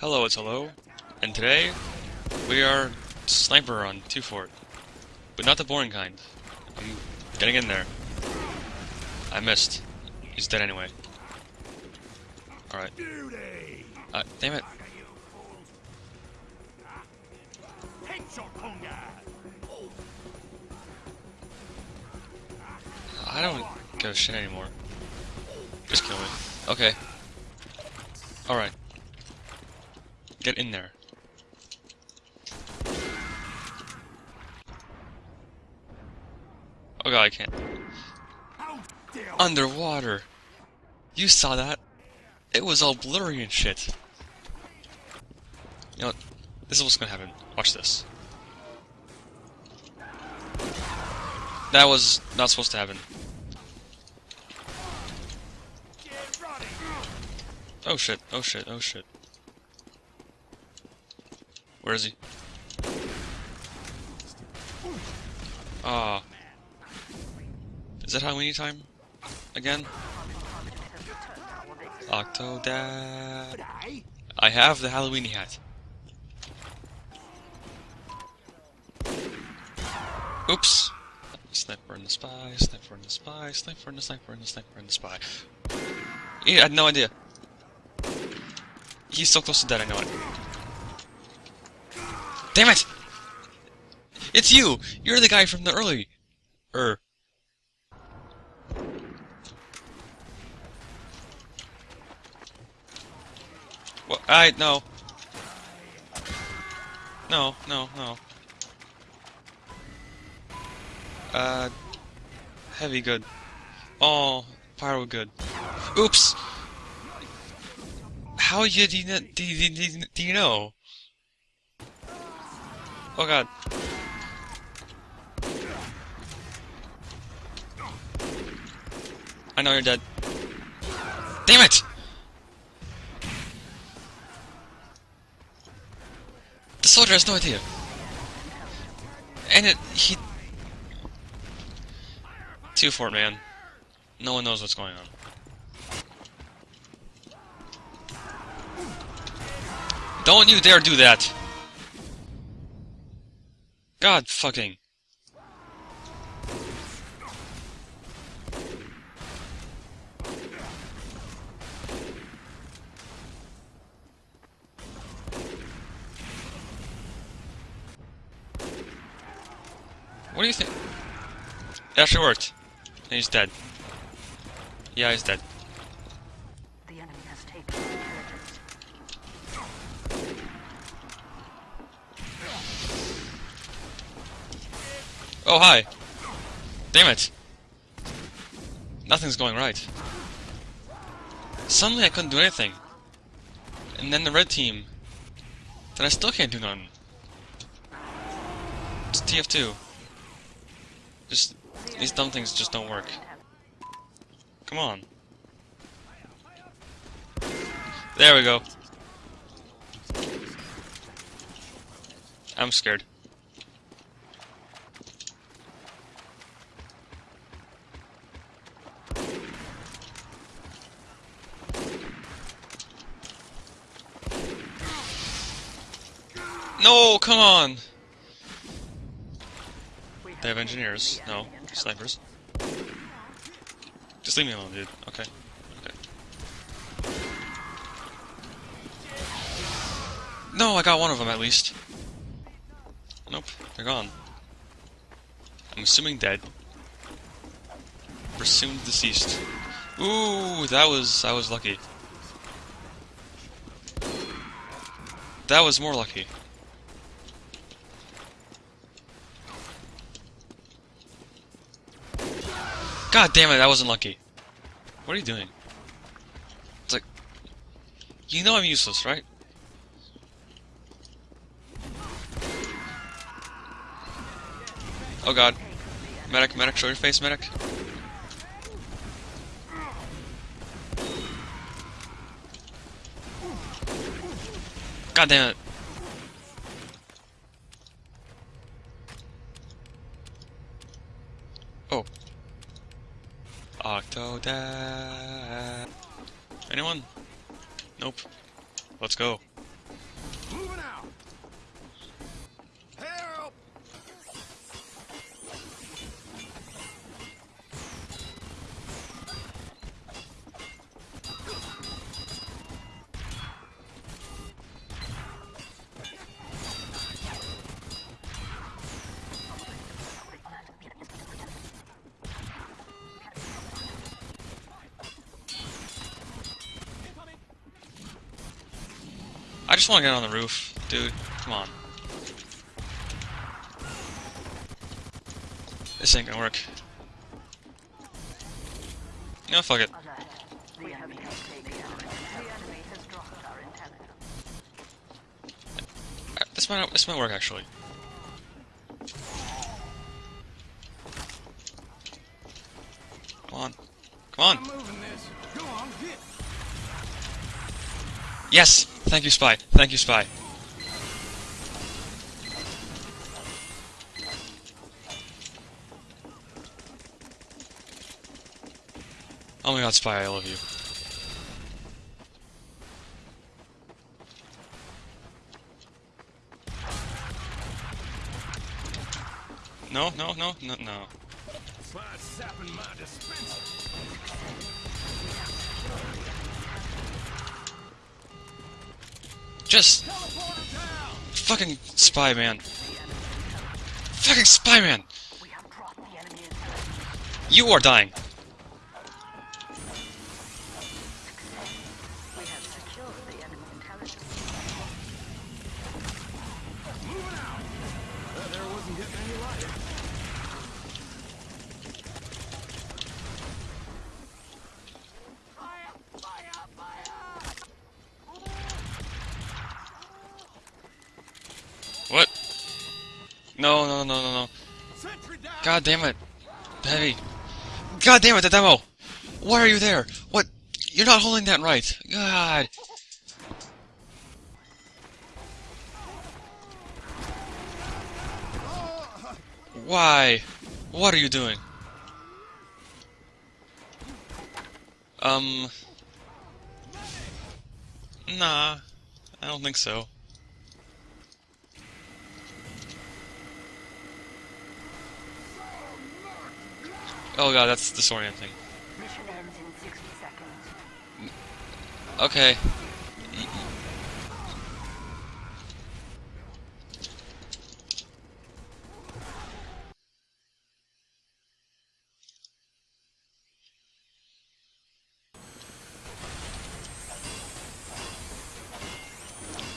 Hello, it's Hello, and today we are sniper on two fort, but not the boring kind. I'm getting in there. I missed. He's dead anyway. Alright. Uh, damn it. I don't give a shit anymore. Just kill me. Okay. Alright. Get in there. Oh god, I can't. Underwater! You saw that? It was all blurry and shit. You know what? This is what's gonna happen. Watch this. That was not supposed to happen. Oh shit, oh shit, oh shit. Where is he? Ah. Is that Halloween time? Again? Octodad. I have the Halloween hat. Oops. Sniper in the spy, sniper in the spy, sniper in the sniper in the sniper in the spy. He had no idea. He's so close to dead, I know it. Damn it! It's you! You're the guy from the early... Er... What? I... no. No, no, no. Uh... Heavy good. Oh, pyro good. Oops! How you do you, do you, do you know? Oh god. I know you're dead. Damn it! The soldier has no idea. And it, he... Two fort, man. No one knows what's going on. Don't you dare do that! God fucking. What do you think? It actually worked. And he's dead. Yeah, he's dead. The enemy has taken intelligence. Oh, hi. Damn it. Nothing's going right. Suddenly I couldn't do anything. And then the red team. Then I still can't do nothing. It's TF2. Just, these dumb things just don't work. Come on. There we go. I'm scared. No, come on! They have engineers. No, snipers. Just leave me alone, dude. Okay. Okay. No, I got one of them at least. Nope, they're gone. I'm assuming dead. Presumed deceased. Ooh, that was I was lucky. That was more lucky. God damn it, that wasn't lucky. What are you doing? It's like... You know I'm useless, right? Oh god. Medic, medic, show your face, medic. God damn it. Oh. Octodad. Anyone? Nope. Let's go. Just want to get on the roof, dude. Come on. This ain't gonna work. No, fuck it. Alert. The enemy has taken. The enemy has dropped our intelligence. This might this might work actually. Come on, come on. moving this. Go on, get. Yes, thank you, spy. Thank you, spy. Oh my god, spy, I love you. No, no, no, no, no. Try sapping my dispenser. Just fucking spy man. Fucking spy man. We have dropped the enemy intelligence. You are dying. No, no, no, no, no. God damn it. Heavy. God damn it, the demo! Why are you there? What? You're not holding that right. God. Why? What are you doing? Um. Nah. I don't think so. Oh god, that's disorienting. Mission ends in 60 seconds. Okay.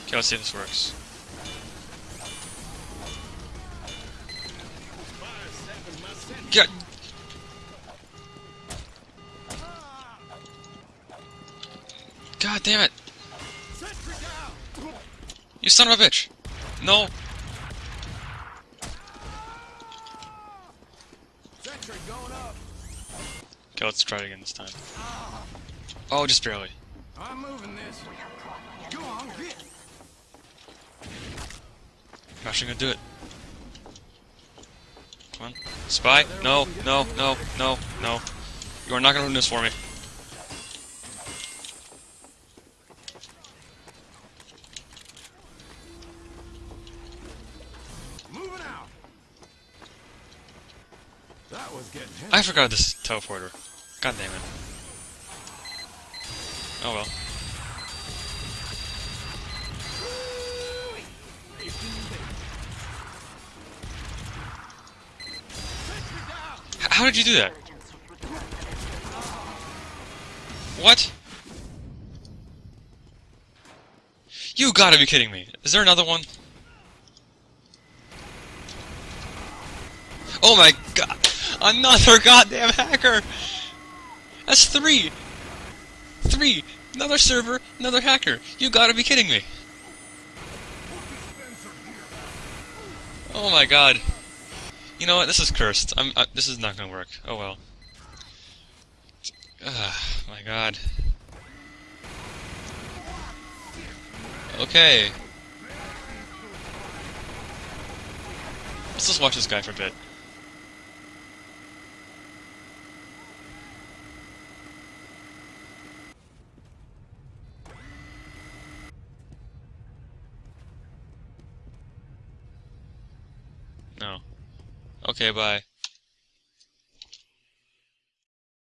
Okay, let's see if this works. Fire sapping my sentry. Get. God damn it! You son of a bitch! No! Sentry going up. Okay, let's try it again this time. Oh, just barely. I'm moving this. We have dropped the Go on, get. I'm actually gonna do it. Come on. Spy? No, no, no, no, no. You are not gonna ruin this for me. Forgot this teleporter. God damn it. Oh well. How did you do that? What? You gotta be kidding me. Is there another one? Oh my god! Another goddamn hacker! That's three! Three! Another server, another hacker. You gotta be kidding me. Oh my god. You know what? This is cursed. I'm. Uh, this is not gonna work. Oh well. Ah, my god. Okay. Let's just watch this guy for a bit. No. Okay, bye.